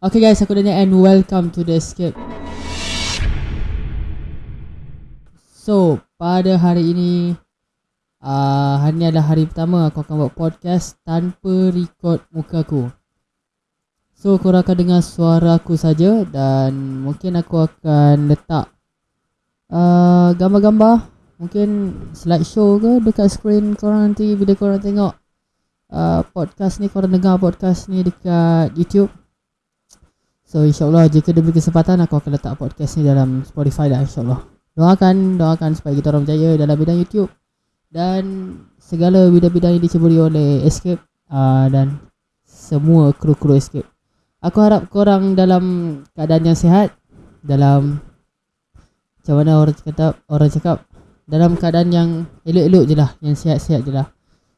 Okay guys, aku Daniel and welcome to the escape. So, pada hari ini uh, Hari ini adalah hari pertama aku akan buat podcast tanpa record muka aku So, korang akan dengar suara aku saja Dan mungkin aku akan letak uh, Gambar-gambar Mungkin slideshow ke dekat screen korang nanti Bila korang tengok uh, podcast ni Korang dengar podcast ni dekat YouTube So insyaAllah jika diberi kesempatan aku akan letak podcast ni dalam Spotify dah insyaAllah. Doakan, doakan supaya kita orang berjaya dalam bidang YouTube. Dan segala bidang-bidang yang diceburi oleh Escape uh, Dan semua kru-kru Escape. Aku harap korang dalam keadaan yang sihat Dalam Macam mana orang cakap, orang cakap Dalam keadaan yang elok-elok je lah Yang sihat-sihat je lah.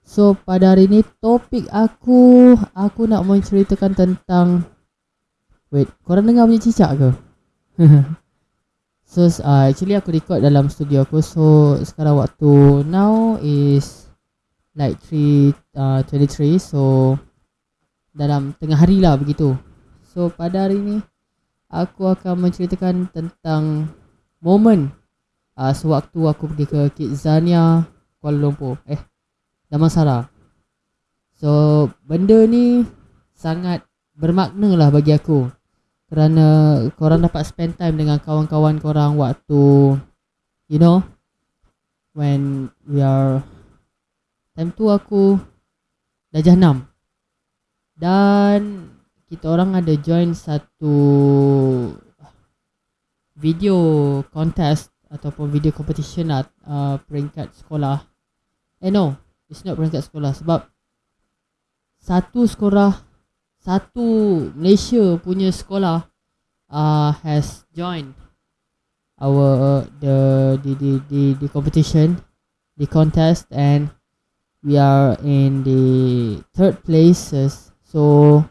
So pada hari ni topik aku Aku nak menceritakan tentang Wait, korang dengar bunyi cicak ke? so, uh, actually aku record dalam studio aku. So, sekarang waktu now is Like 3, uh, 23 So, dalam tengah hari lah begitu. So, pada hari ni Aku akan menceritakan tentang Moment uh, Sewaktu aku pergi ke Kidzania Kuala Lumpur. Eh, Damansara So, benda ni Sangat bermakna lah bagi aku kerana korang dapat spend time dengan kawan-kawan korang waktu you know when we are time tu aku darjah 6 dan kita orang ada join satu video contest ataupun video competition lah uh, peringkat sekolah. Eh no it's not peringkat sekolah sebab satu sekolah satu Malaysia punya sekolah uh, has joined our uh, the, the the the the competition the contest and we are in the third places. So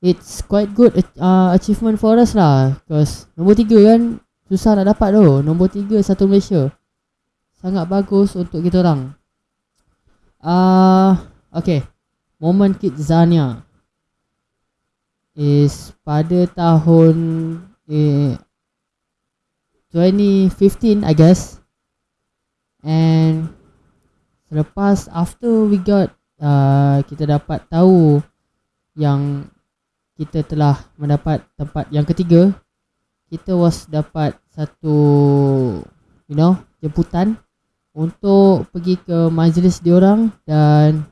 it's quite good uh, achievement for us lah. Because nombor tiga kan susah nak dapat tu. Nombor tiga satu Malaysia. Sangat bagus untuk kita orang. Uh, okay. Moment Kidzania is pada tahun eh, 2015 I guess. And selepas after we got uh, kita dapat tahu yang kita telah mendapat tempat yang ketiga kita was dapat satu you know jemputan untuk pergi ke majlis diorang dan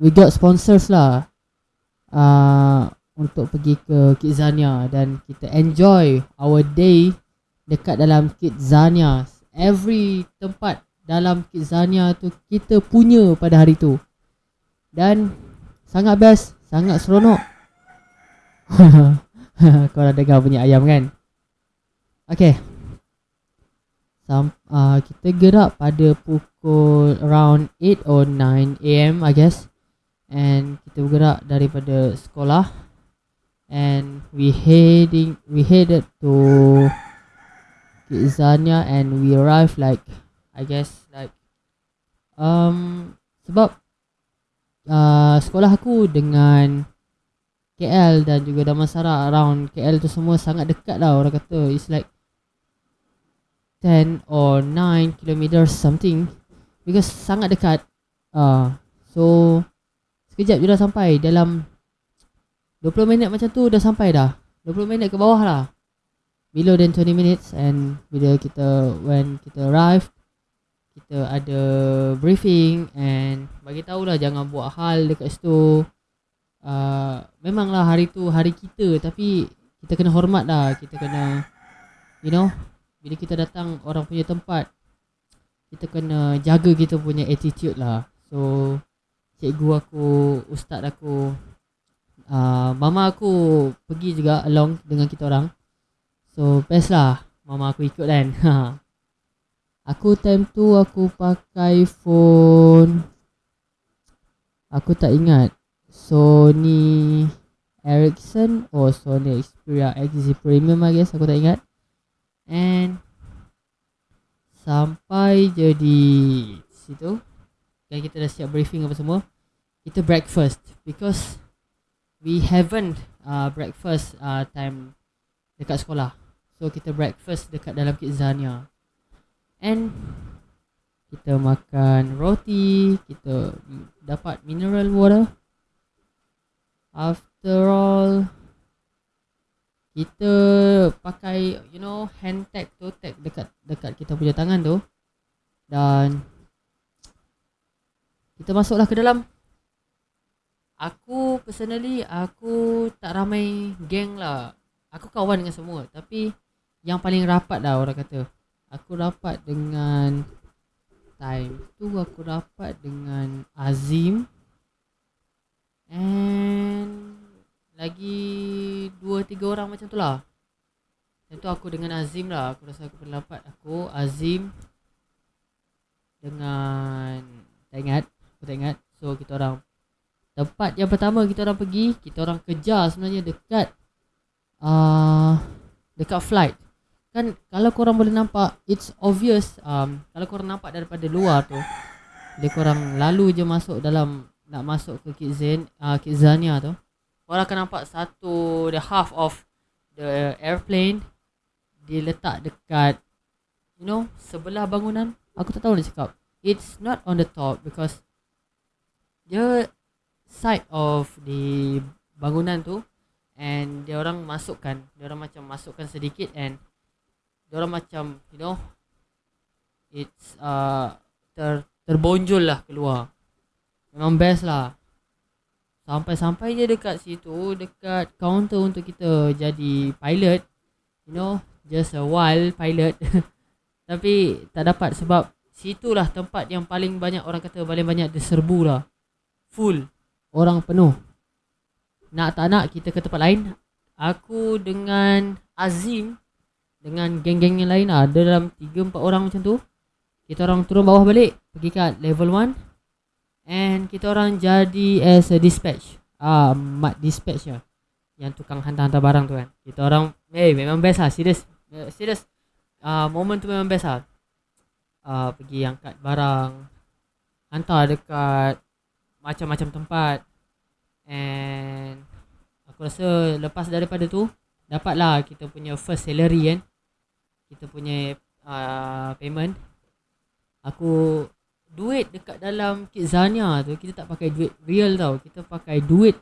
we got sponsors lah. Uh, untuk pergi ke Kidzania dan kita enjoy our day dekat dalam Kidzania. Every tempat dalam Kidzania tu kita punya pada hari tu. Dan sangat best, sangat seronok. Korang dengar bunyi ayam kan? Okay. Sam, uh, kita gerak pada pukul around 8 or 9 am I guess. And kita bergerak daripada sekolah and we heading we headed to Kidzania and we arrived like I guess like um sebab uh, sekolah aku dengan KL dan juga Damansara around KL tu semua sangat dekat lah orang kata. It's like 10 or 9 kilometers something. Because sangat dekat. Uh, so sekejap je dah sampai dalam 20 minit macam tu dah sampai dah. 20 minit ke bawah lah. Below than 20 minutes And bila kita When kita arrive Kita ada briefing And bagi tahulah jangan buat hal dekat situ. Uh, Memanglah hari tu hari kita Tapi kita kena hormat dah Kita kena You know Bila kita datang orang punya tempat Kita kena jaga kita punya attitude lah. So Cikgu aku Ustaz aku uh, Mama aku pergi juga along dengan kita orang. So best lah Mama aku ikut kan. Aku time tu aku pakai phone. Aku tak ingat. Sony Ericsson or Sony Xperia XZ Premium I guess. Aku tak ingat. And Sampai jadi situ. Dan kita dah siap briefing apa semua. Kita breakfast Because we haven't uh, breakfast uh, time dekat sekolah. So kita breakfast dekat dalam Kidzania. And kita makan roti, kita dapat mineral water. After all, kita pakai you know hand tag tu tag dekat dekat kita punya tangan tu dan kita masuklah ke dalam aku personally aku tak ramai geng lah. Aku kawan dengan semua. Tapi yang paling rapat lah orang kata. Aku rapat dengan time tu aku rapat dengan Azim. And lagi dua tiga orang macam tu lah. Yang tu aku dengan Azim lah. Aku rasa aku pernah dapat Aku, Azim Dengan Tak ingat. Aku tak ingat. So kita orang Tempat yang pertama kita orang pergi Kita orang kejar sebenarnya dekat uh, Dekat flight. Kan kalau korang boleh nampak It's obvious um, Kalau korang nampak daripada luar tu Bila korang lalu je masuk dalam Nak masuk ke Kidzania, uh, Kidzania tu Korang akan nampak satu The half of The airplane Dia letak dekat You know Sebelah bangunan. Aku tak tahu nak cakap. It's not on the top Because The Side of The Bangunan tu And dia orang masukkan Dia orang macam masukkan sedikit And Dia orang macam You know It's uh, ter, Terbonjol lah keluar. Memang best lah. Sampai-sampai je dekat situ Dekat counter untuk kita jadi pilot You know Just a while pilot. Tapi tak dapat sebab Situlah tempat yang paling banyak orang kata Paling banyak diserbu lah. Full Orang penuh. Nak tak nak kita ke tempat lain. Aku dengan Azim Dengan geng-geng yang lain Ada dalam 3-4 orang macam tu. Kita orang turun bawah balik Pergi kat level 1 And kita orang jadi as a dispatch. Ah, mat dispatch ya Yang tukang hantar-hantar barang tu kan. Kita orang Eh hey, memang best lah Serius uh, Serius uh, Moment tu memang best lah. Uh, Pergi angkat barang Hantar dekat Macam-macam tempat. And Aku rasa Lepas daripada tu Dapatlah kita punya first salary kan? Kita punya uh, Payment. Aku duit dekat dalam Kidzania tu kita tak pakai duit real tau. Kita pakai duit.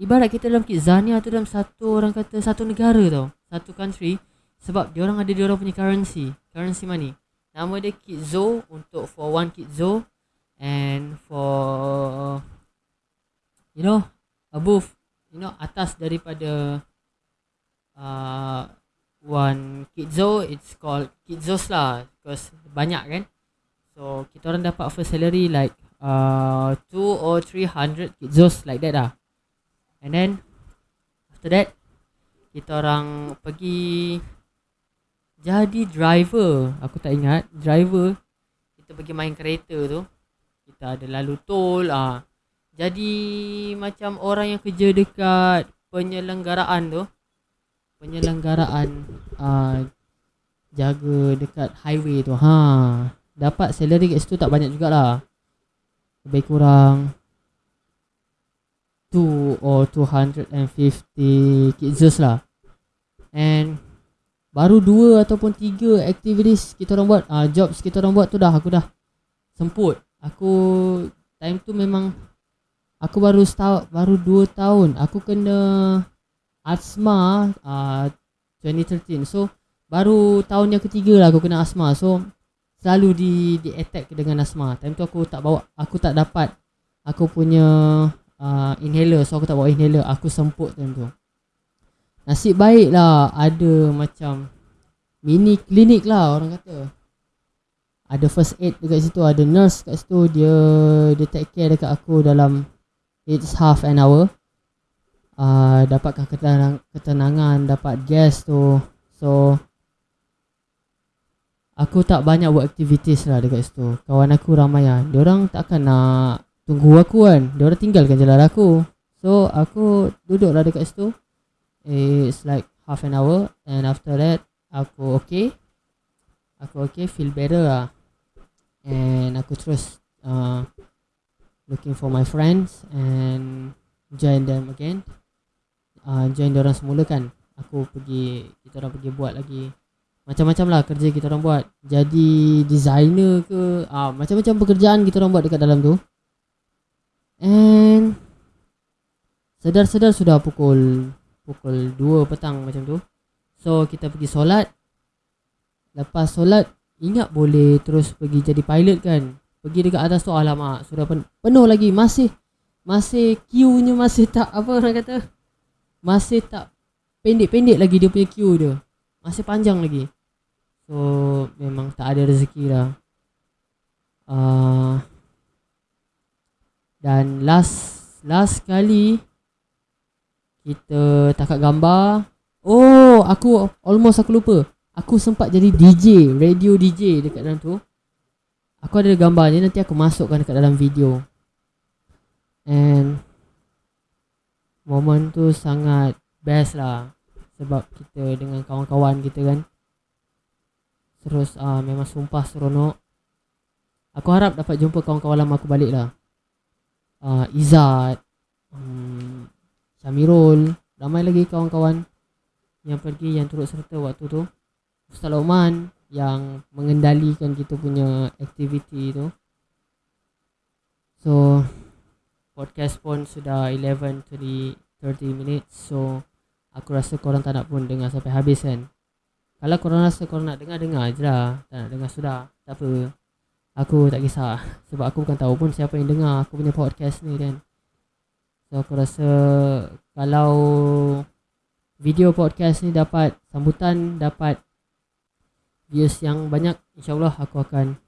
Ibarat kita dalam Kidzania tu dalam satu orang kata satu negara tau. Satu country. Sebab dia orang ada dia orang punya currency. Currency money. Nama dia Kitzo untuk for one Kitzo and for you know above you know atas daripada uh, one Kitzo it's called Kitzos lah because banyak kan So kita orang dapat first salary like uh, two or three hundred kitzos like that lah. And then after that kita orang pergi jadi driver. Aku tak ingat driver. Kita pergi main kereta tu. Kita ada lalu tol ah. Jadi macam orang yang kerja dekat penyelenggaraan tu. Penyelenggaraan uh, jaga dekat highway tu. Ha dapat salary kat situ tak banyak jugalah lebih kurang 2 or 250 kitzes lah and baru 2 ataupun 3 activities kita orang buat uh, jobs kita orang buat tu dah aku dah semput aku time tu memang aku baru start baru 2 tahun aku kena asma uh, 2013 so baru tahun yang ketiga lah aku kena asma so selalu di di attack dengan asma. Time tu aku tak bawa aku tak dapat aku punya uh, inhaler so aku tak bawa inhaler. Aku semput time tu. Nasib baik lah ada macam mini klinik lah orang kata. Ada first aid dekat situ, ada nurse kat situ dia dia take care dekat aku dalam it's half an hour. Uh, dapatkan ketenang, ketenangan, dapat gas tu. So Aku tak banyak buat aktivitis lah dekat situ. Kawan aku ramai lah Diorang takkan nak tunggu aku kan. Diorang tinggalkan jalan aku. So aku duduk lah dekat situ. It's like half an hour. And after that Aku okay. Aku okay feel better lah And aku terus uh, Looking for my friends And Join them again. Uh, join orang semula kan aku pergi kita orang pergi buat lagi macam-macam lah kerja kita orang buat. Jadi designer ke uh, macam-macam pekerjaan kita orang buat dekat dalam tu. And sedar-sedar sudah pukul pukul 2 petang macam tu. So kita pergi solat. Lepas solat ingat boleh terus pergi jadi pilot kan? Pergi dekat atas tu alamak sudah pen- penuh lagi. Masih masih queue-nya masih tak apa orang kata? Masih tak pendek-pendek lagi dia punya queue dia. Masih panjang lagi. So memang tak ada rezeki lah uh, dan last last kali kita takat gambar. Oh aku almost aku lupa aku sempat jadi DJ radio DJ dekat dalam tu. Aku ada gambar ni nanti aku masukkan dekat dalam video. And Moment tu sangat best lah Sebab kita dengan kawan-kawan kita kan. Terus uh, memang sumpah seronok. Aku harap dapat jumpa kawan-kawan lama aku balik lah. Uh, Izzat um, Syamirul Ramai lagi kawan-kawan Yang pergi yang turut serta waktu tu Ustaz Lokman Yang mengendalikan kita punya aktiviti tu. So podcast pun sudah 11 to 30 minutes. So aku rasa korang tak nak pun dengar sampai habis kan. Kalau korang rasa korang nak dengar dengar je lah. Tak nak dengar sudah tak apa. Aku tak kisah. Sebab aku bukan tahu pun siapa yang dengar aku punya podcast ni kan. So aku rasa kalau video podcast ni dapat sambutan dapat views yang banyak insyaallah aku akan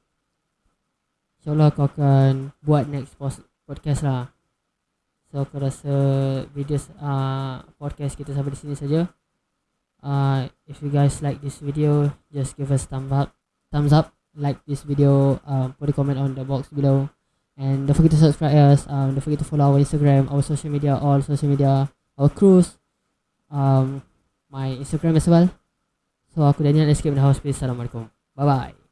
insyaallah aku akan buat next podcast lah So aku rasa video uh, podcast kita sampai di sini saja. Uh, if you guys like this video, just give us thumbs up, thumbs up, like this video, uh, put a comment on the box below, and don't forget to subscribe us. Um, don't forget to follow our Instagram, our social media, all social media, our cruise, um, my Instagram as well. So aku Daniel escape the house. Peace. Assalamualaikum. Bye bye.